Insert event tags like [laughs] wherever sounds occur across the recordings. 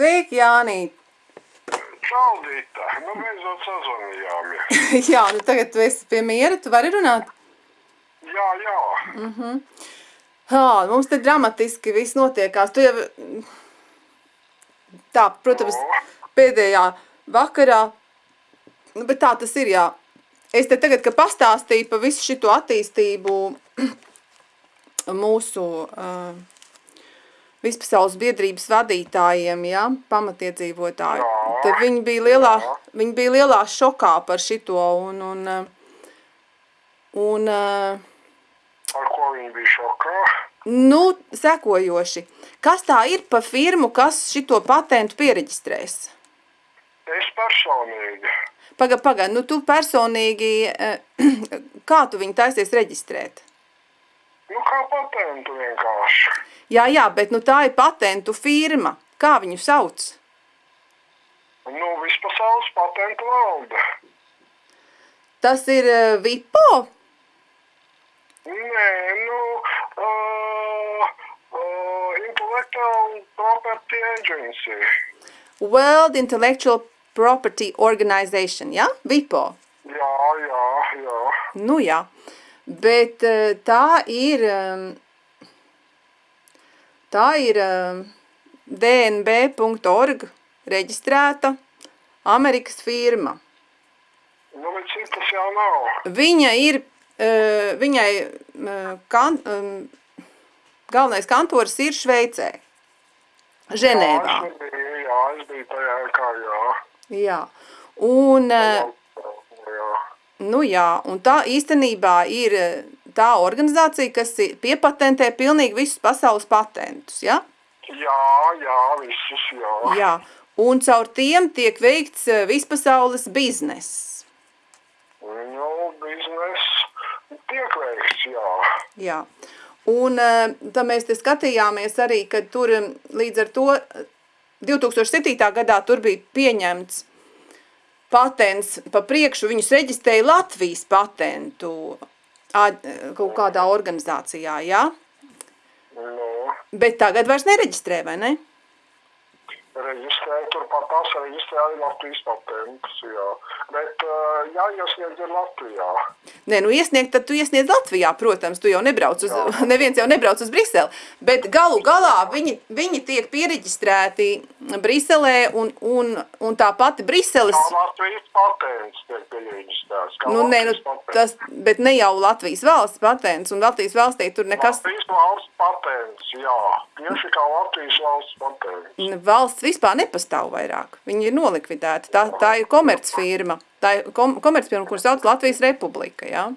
Sveiki, Jānīt! Čau, Dita! Nu, beidzot sazvanījāmies. [laughs] Jā, nu tagad tu esi pie miera, tu vari runāt? Jā, jā. Jā, mums te dramatiski viss notiekās. Tu jau... Tā, protams, pēdējā vakarā, nu, bet tā tas ir, jā. Es te tagad, ka pastāstīju pa visu šito attīstību [clears throat] mūsu uh, vispasaules biedrības vadītājiem, ja, pamatiedzīvotāji, Jā, tad viņi bija lielā, jā. viņi bija lielā šokā par šito un, un, uh, un uh, Ar ko viņi bija šokā? nu, sekojoši. Kas tā ir pa firmu, kas šito patentu piereģistrēs? Es personīgi. Paga, paga, nu tu personīgi, eh, [clears throat] kā tu viņu taisies reģistrēt? Nu, kā patentu vienkārši. Jā, jā, bet nu tā ir patentu firma. Kā viņu sauc? Nu, vispasaules patentu valde. Tas ir eh, VIPO? Nē, nu, uh, uh, Intellectual Property Agency. World Intellectual Property Organization, ja? VIPO. Jā, jā, jā. Nu jā, bet eh, tā ir, em, tā ir em, dnb.org reģistrēta Amerikas firma. Nu, bet citas jau nav. Viņa ir, eh, viņai eh, kan, em, galvenais kantors ir Šveicē, Ženēvā. Jā, es biju, jā, es biju tajā kā, jā. Jā, un, Jā. Nu jā, un tā īstenībā ir eh, tā organizācija, kas piepatentē pilnīgi visus pasaules patentus, ja? Jā, jā, visus, jā. Jā, un caur tiem tiek veikts eh, vispasaules bizness. Nu, biznes tiek veikts, jā. Jā. Un eh, tā mēs te skatījāmies arī, ka tur līdz ar to eh, 2007. gadā tur bija pieņemts patents pa priekšu, viņus reģistrēja Latvijas patentu kaut kādā organizācijā, jā? Nu, Bet tagad vairs nereģistrē, vai ne? Reģistrē, turpat tās reģistrē arī Latvijas patentus, jā. Bet uh, jāiesniedz ir Latvijā. Nē, nu iesniegt, tad tu iesniedz Latvijā, protams, tu jau nebrauc uz, [laughs] neviens jau nebrauc uz Briseli, bet galu galā viņi, viņi tiek piereģistrēti Briselē un, un, un tā pati Briseles, Kā Latvijas patents tiek piereģistrēts. Kā nu nē, nu Latvijas patents. tas, bet ne jau Latvijas valsts patents, un Latvijas valstī tur nekas, Latvijas valsts patents, jā. Tieši kā Latvijas valsts patents. valsts vispār nepastāv vairāk, viņi ir nolikvidēti, tā, tā ir komercfirma, tā ir kom, komercfirma, kur sauc Latvijas Republika, jā.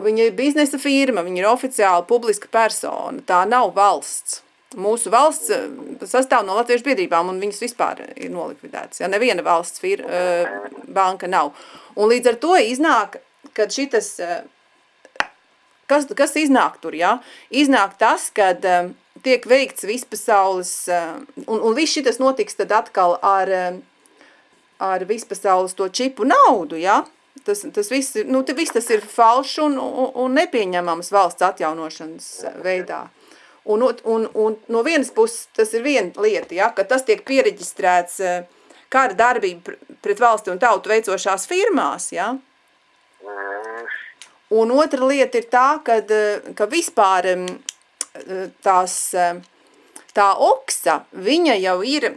Viņa ir biznesa firma, viņa ir oficiāli publiska persona, tā nav valsts. Mūsu valsts eh, sastāv no latviešu biedrībām, un viņas vispār ir nolikvidētas. Ja neviena valsts fir, eh, banka nav. Un līdz ar to iznāk, kad šitas, eh, kas, kas iznāk tur, ja? Iznāk tas, kad eh, tiek veikts vispasaules, eh, un, un viss šitas notiks tad atkal ar, eh, ar vispasaules to čipu naudu, ja? Tas, tas viss, ir- nu, te viss tas ir falšs un, un, un nepieņemams valsts atjaunošanas veidā. Un, un, un no vienas puses tas ir viena lieta, ja, ka tas tiek piereģistrēts eh, kara darbība pr- pret valsti un tautu veicošās firmās, ja. Mm, Un otra lieta ir tā, kad, eh, ka vispār eh, tās, eh, tā oksa, viņa jau ir,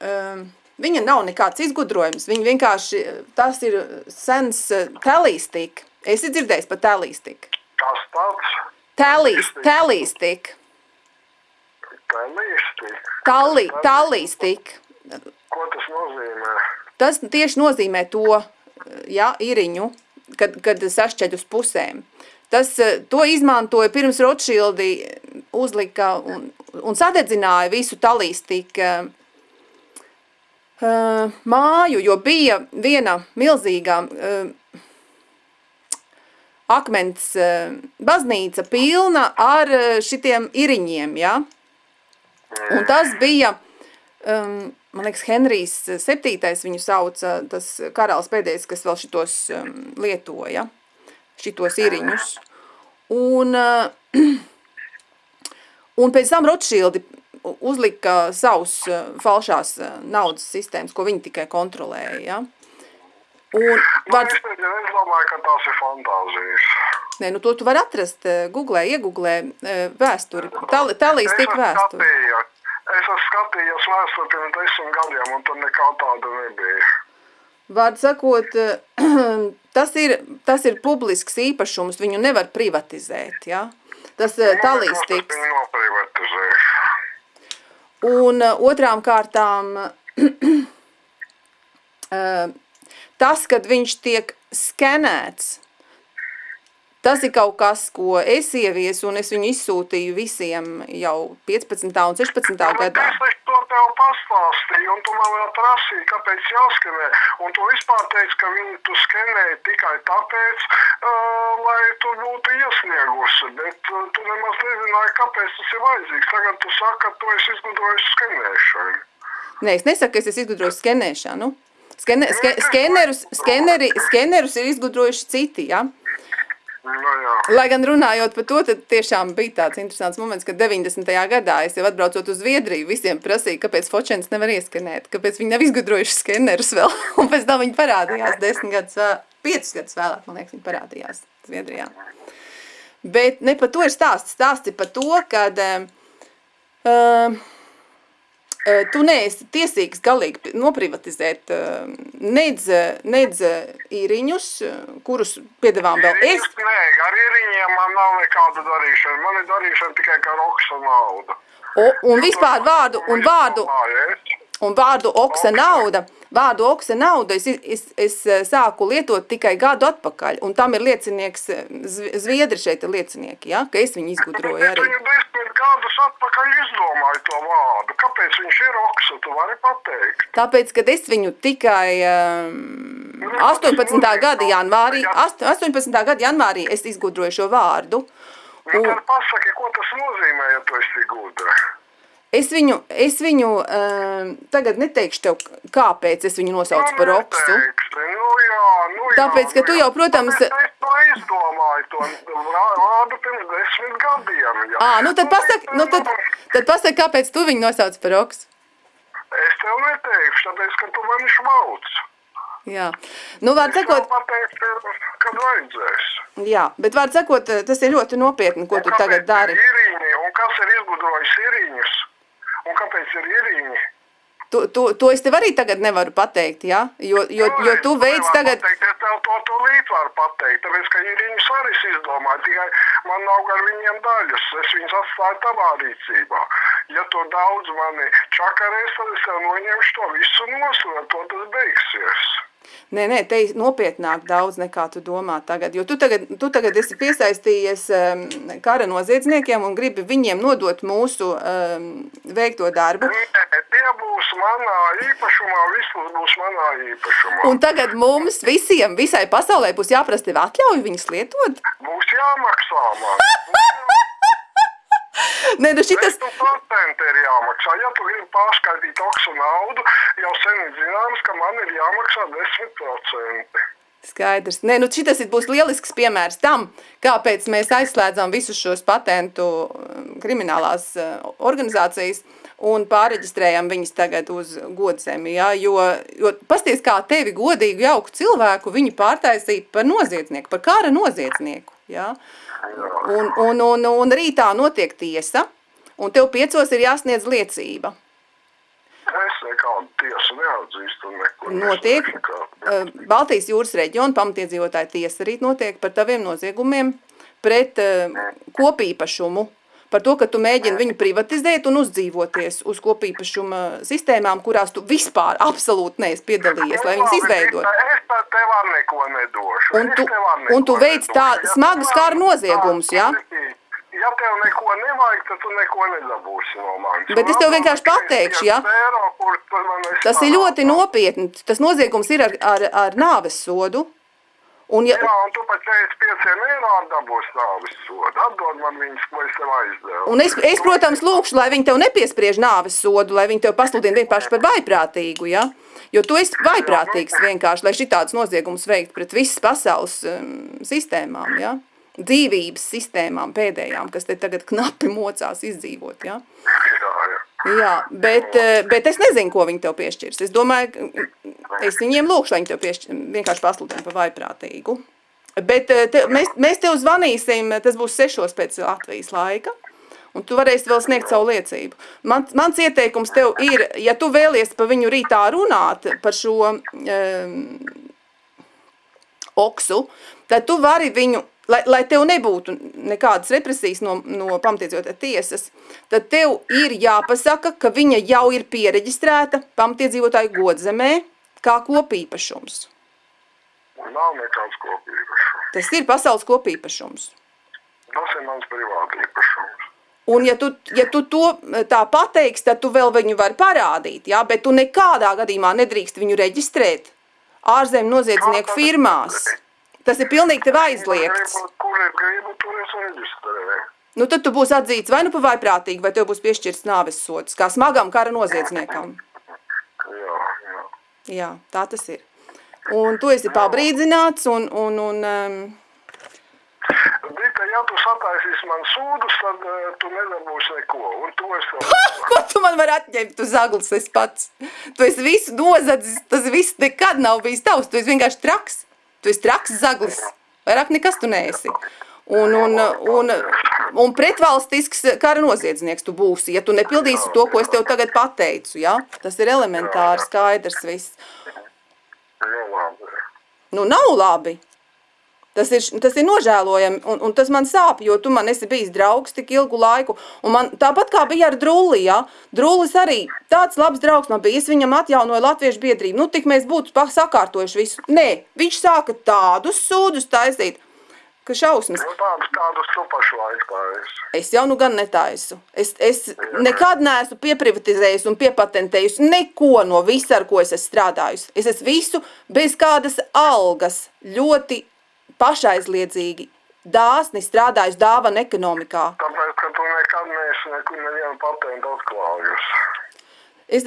em, viņa nav nekāds izgudrojums, viņa vienkārši, eh, tas ir sens telīstik. Esi dzirdējis par telīstik? kas tāds? Telīs, telīstik. Telisti. Talī, talīstik. Ko tas nozīmē? Tas tieši nozīmē to, ja, iriņu, kad, kad sašķeļ uz pusēm. Tas, to izmantoja pirms Rothschildi uzlika un, un sadedzināja visu talīstika uh, māju, jo bija viena milzīga uh, akmens uh, baznīca pilna ar uh, šitiem iriņiem, ja? Un tas bija, um, man liekas, Henrijs septītais viņu sauca, tas karalis pēdējais, kas vēl šitos um, lietoja, šitos iriņus. Un, uh, [clears throat] un pēc tam Rothschildi uzlika savus uh, falšās uh, naudas sistēmas, ko viņi tikai kontrolēja. Ja? Un vārds, es, domāju, ka tās ir fantāzijas. nē, nu to tu vari atrast, uh, googlē, iegooglē vēsturi, Tal, talīs tik vēsturi. skatījos- Es esmu skatījies vēsturi pirms desmit gadiem, un tur nekā tāda nebija. Vārds sakot, [clears throat] tas ir, tas ir publisks īpašums, viņu nevar privatizēt, ja? Tas uh, talīs Nekas tiks. Un uh, otrām kārtām uh, [clears throat] tas, kad viņš tiek skenēts, tas ir kaut kas, ko es ieviesu un es viņu izsūtīju visiem jau 15. un 16. Bet gadā. To tev pastāstīju, un tu man vēl prasīji, kāpēc jāskenē. Un tu vispār teici, ka viņi tu skenēji tikai tāpēc, uh, lai tu būtu iesniegusi. Bet uh, tu nemaz nezināji, kāpēc tas ir vajadzīgs. Tagad tu saki, ka tu esi izgudrojis skenēšanu. Nē, es nesaku, ka es esmu izgudrojis skenēšanu. Skene, ske, skenerus, skeneri, skenerus ir izgudrojuši citi, ja? Nu, jā. Lai gan runājot par to, tad tiešām bija tāds interesants moments, ka 90. gadā es jau atbraucot uz Zviedriju, visiem prasīju, kāpēc fočens nevar ieskanēt, kāpēc viņi nav izgudrojuši skenerus vēl, [laughs] un pēc tam viņi parādījās desmit gadus vēl, piecus gadus vēlāk, man liekas, viņi parādījās Zviedrijā. Bet ne par to ir stāsts, ir par to, kad uh, tu neesi tiesīgs galīgi noprivatizēt nedz, nedz īriņus, kurus piedevām vēl es, Nē, ar īriņiem man nav nekāda darīšana. Man ir darīšana tikai ar oksa naudu. O, un vispār vārdu, un vārdu, un vārdu oksa nauda, vārdu oksa nauda es, es, es eh, sāku lietot tikai gadu atpakaļ, un tam ir liecinieks, eh, Zv- Zviedri šeit ir liecinieki, ja, ka es viņu izgudroju Bet arī. Viņu desmit gadus atpakaļ izdomāja to vārdu. Kāpēc viņš ir oksa? Tu vari pateikt. Tāpēc, kad es viņu tikai um, 18. gada janvārī, ast- 18. gada janvārī es izgudroju šo vārdu, Nu, tad pasaki, ko tas nozīmē, ja tu esi gudra. Es viņu, es viņu um, tagad neteikšu tev, kāpēc es viņu nosaucu par oksu. neteiksi. Nu, jā, nu, jā, Tāpēc, ka nu, tu jā. jau, protams- Es to izdomāju, to vārdu pirms desmit gadiem. Jā. Ā, nu tad pasaki, nu tad, tad pasaki, kāpēc tu viņu nosauc par oksu. Es tev neteikšu, tāpēc, ka tu mani šmauc. Jā, nu, vārds sakot, pateikšu, kad vajadzēs. jā, bet vārds sakot, tas ir ļoti nopietni, ko tu tagad dari. ir Iriņi, un kas ir izgudrojis iriņus? Un kāpēc ir iriņi? Tu, tu, to es tev arī tagad nevaru pateikt, jā, jo, jo, jo tu veids tagad, Pateikt, es tev to, to līdz varu pateikt, tāpēc, ka iriņus arī es izdomāju, tikai man nav ar viņiem daļas, es viņus atstāju tavā rīcībā. Ja tu daudz mani čakarēs, tad es tev noņemšu to visu nost, un ar to tas beigsies. Nē, nē, te nopietnāk daudz nekā tu domā tagad, jo tu tagad, tu tagad esi piesaistījies um, kara noziedzniekiem un gribi viņiem nodot mūsu um, veikto darbu. Nē, tie būs manā īpašumā, visus būs manā īpašumā. Un tagad mums visiem, visai pasaulē būs jāprasa tev atļauju viņus lietot? Būs jāmaksā man. [laughs] Nē, nu šitas, 10% ir jāmaksā. Ja tu gribi pārskaitīt oksu naudu, jau sen ir zināms, ka man ir jāmaksā 10%. Skaidrs. Nē, nu šitas būs lielisks piemērs tam, kāpēc mēs aizslēdzam visus šos patentu um, kriminālās uh, organizācijas un pārreģistrējam viņus tagad uz godsemi, ja? jo, jo pasties kā tevi godīgu, jauku cilvēku viņi pārtaisīja par noziedznieku, par kara noziedznieku, ja? Un, un, un, un rītā notiek tiesa, un tev piecos ir jāsniedz liecība. Es nekādu tiesu neatzīstu neko Notiek nesaku. uh, Baltijas jūras reģiona pamatiedzīvotāja tiesa arī notiek par taviem noziegumiem pret uh, kopīpašumu. Par to, ka tu mēģini viņu privatizēt un uzdzīvoties uz kopīpašuma sistēmām, kurās tu vispār absolūti neesi piedalījies, lai viņas izveidot. Es pat tev ar neko nedošu. Un tu- un tu veic tā kara nav noziegumus, tāds ja? Ja tev neko nevajag, tad tu neko nedabūsi no manis. Bet es tev vienkārši pateikšu, ja? Tas ir ļoti nopietni. Tas noziegums ir ar, ar, ar nāves sodu. Un, ja, Jā, un tu par 45 eiro dabūsi nāvis sodu. Atdod man viņus, ko es tev aizdevu. Un es, es, protams, lūkšu, lai viņi tev nepiespriež nāves sodu, lai viņi tev pasludina vienkārši par vaiprātīgu, ja? Jo tu esi vaiprātīgs vienkārši, lai šitādus noziegumus veikt pret visas pasaules um, sistēmām, ja? Dzīvības sistēmām pēdējām, kas te tagad knapi mocās izdzīvot, ja? Jā, jā. Jā, bet, eh, bet es nezinu, ko viņi tev piešķirs. Es domāju, es viņiem lūkšu, lai viņi tev piešķir, vienkārši pasludina par vaiprātīgu. Bet eh, te, mēs, mēs tev zvanīsim, tas būs sešos pēc Latvijas laika. Un tu varēsi vēl sniegt savu liecību. Man, mans ieteikums tev ir, ja tu vēlies par viņu rītā runāt, par šo um, oksu, tad tu vari viņu lai, lai tev nebūtu nekādas represijas no, no pamatiedzīvotāja tiesas, tad tev ir jāpasaka, ka viņa jau ir piereģistrēta pamatiedzīvotāju godzemē kā kopīpašums. Nav nekāds kopīpašums. Tas ir pasaules kopīpašums. Tas ir mans privāti īpašums. Un ja tu, ja tu to tā pateiksi, tad tu vēl viņu vari parādīt, jā? bet tu nekādā gadījumā nedrīkst viņu reģistrēt ārzem noziedznieku firmās. Tas ir pilnīgi tev aizliegts. Kur es gribu, tur es reģistrēju. Nu, tad tu būsi atzīts vai nu pa vaiprātīgi, vai tev būs piešķirts nāves sods, kā smagam kara noziedzniekam. Jā, tā tas ir. Un tu esi pabrīdzināts, un, un, un um, Dita, ja tu sataisīsi man sūdus, tad uh, tu nedabūsi neko. Un to es tev ko tu man vari atņemt, tu zaglis esi pats. Tu esi visu nozadzis, tas viss nekad nav bijis tavs, tu esi vienkārši traks. Tu esi traks zaglis, vairāk nekas tu neesi. Un, un, un, un pretvalstisks kara noziedznieks tu būsi, ja tu nepildīsi to, ko es tev tagad pateicu, ja? Tas ir elementāri skaidrs viss. Nu, nav labi. Tas ir, tas ir nožēlojami, un, un tas man sāp, jo tu man esi bijis draugs tik ilgu laiku. Un man, tāpat kā bija ar Drulli, ja? Drullis arī tāds labs draugs man bija. Es viņam atjaunoju latviešu biedrību. Nu, tik mēs būtu sakārtojuši visu. Nē, viņš sāka tādus sūdus taisīt, ka šausmas. Nu, tādus, tādus tu pašlaik taisi. Es jau nu gan netaisu. Es, es nekad neesmu pieprivatizējusi un piepatentējusi neko no visa, ar ko es esmu strādājusi. Es esmu visu bez kādas algas ļoti pašaizliedzīgi, dāsni strādājusi dāvana ekonomikā. Tāpēc, ka tu nekad neesi nevienu patentu atklājusi. Es,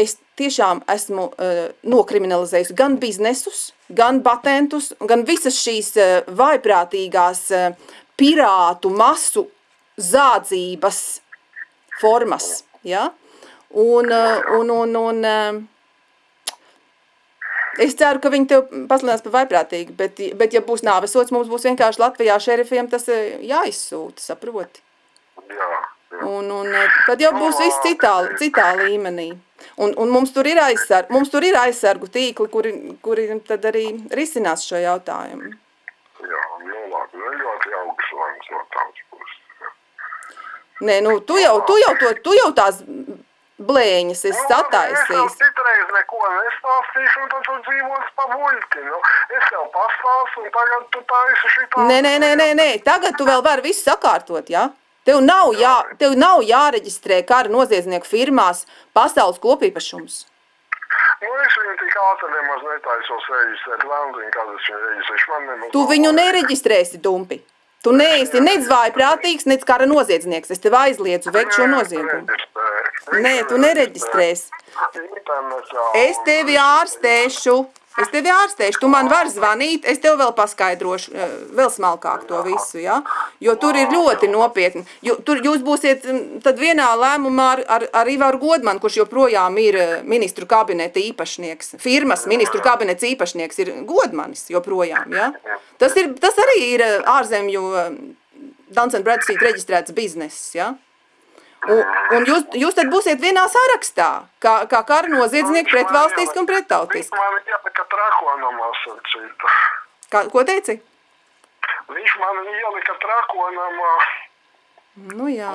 es tiešām esmu uh, nokriminalizējusi gan biznesus, gan patentus, gan visas šīs uh, vaiprātīgās uh, pirātu masu zādzības formas. Ja? Un, uh, un, un, un, uh, Es ceru, ka viņi tev pasludinās par vaiprātīgu, bet, bet ja būs nāvesots, mums būs vienkārši Latvijā šerifiem tas eh, jāizsūta, saproti. Jā. Un, un eh, tad jau būs viss citā, citā līmenī. Un, un mums, tur ir aizsargu, mums tur ir aizsargu tīkli, kuri, kuri tad arī risinās šo jautājumu. Jā, nu labi, nu ļoti augsts lēmums no tavas puses. Nē, nu, tu jau, tu jau, to, tu jau tās blēņas Nu, Es tev sataisījis. citreiz neko nestāstīšu, un tad tu dzīvos pa muļķi. Nu, es tev pastāstu, un tagad tu taisi šitā. Nē, nē, nē, nē, nē, tagad tu vēl vari visu sakārtot, jā? Tev nav, jā, tev nav jāreģistrē kara noziedznieku firmās pasaules kopīpašums. Nu, es viņu tik ātri nemaz netaisos reģistrēt. Lēmziņ, kad es viņu reģistrēšu. Man nemaz Tu viņu nereģistrēsi, dumpi. Tu neesi nec vājprātīgs, nec kara noziedznieks. Es tev aizliedzu veikt šo noziegumu. Nē, tu nereģistrēsi. Es tevi ārstēšu. Es tevi ārstēšu, tu man vari zvanīt, es tev vēl paskaidrošu, eh, vēl smalkāk to visu, ja? jo tur ir ļoti nopietni. Jo, tur jūs būsiet mm, tad vienā lēmumā ar, ar, ar Ivaru Godmanu, kurš joprojām ir eh, ministru kabineta īpašnieks, firmas ministru kabinets īpašnieks ir Godmanis joprojām, ja? Tas, ir, tas arī ir eh, ārzemju Duns Bradstreet reģistrēts bizness, ja? Un, un jūs, jūs tad būsiet vienā sarakstā, kā, kā kara noziedznieki pret valstisku un pret tautisku. Man ielika trakonamā sacīta. Kā, ko teici? Viņš man ielika trakonamā Nu jā,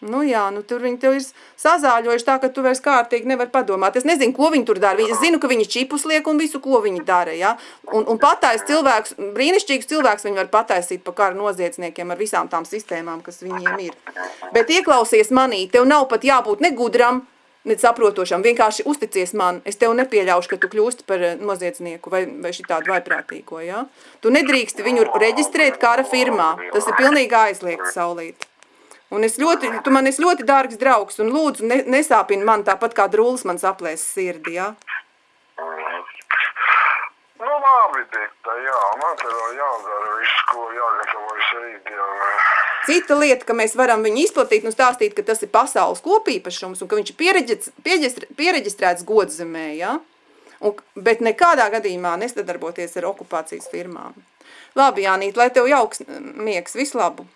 nu jā, nu tur viņi tev ir sazāļojuši tā, ka tu vairs kārtīgi nevar padomāt. Es nezinu, ko viņi tur dara. Es zinu, ka viņi čipus liek un visu, ko viņi dara, ja? Un, un patais cilvēks, brīnišķīgs cilvēks viņi var pataisīt pa kara noziedzniekiem ar visām tām sistēmām, kas viņiem ir. Bet ieklausies manī, tev nav pat jābūt ne gudram, ne saprotošam, vienkārši uzticies man. Es tev nepieļaušu, ka tu kļūsti par eh, noziedznieku vai, vai šitādu vaiprātīgo, ja? Tu nedrīksti viņu reģistrēt kara firmā. Tas ir pilnīgi aizliegts saulīt. Un es ļoti, tu man esi ļoti dārgs draugs, un lūdzu, ne, nesāpini man tāpat kā drūlis man saplēs sirdi, ja? Nu, labi, Dita, jā, man te vēl jādara viss, ko jāgatavojas rītdienai. Cita lieta, ka mēs varam viņu izplatīt un stāstīt, ka tas ir pasaules kopīpašums un ka viņš ir piereģis- piereģistr- piereģistrēts godzemē, ja? Un, bet nekādā gadījumā nesadarboties ar okupācijas firmām. Labi, Jānīt, lai tev jauks miegs, visu labu!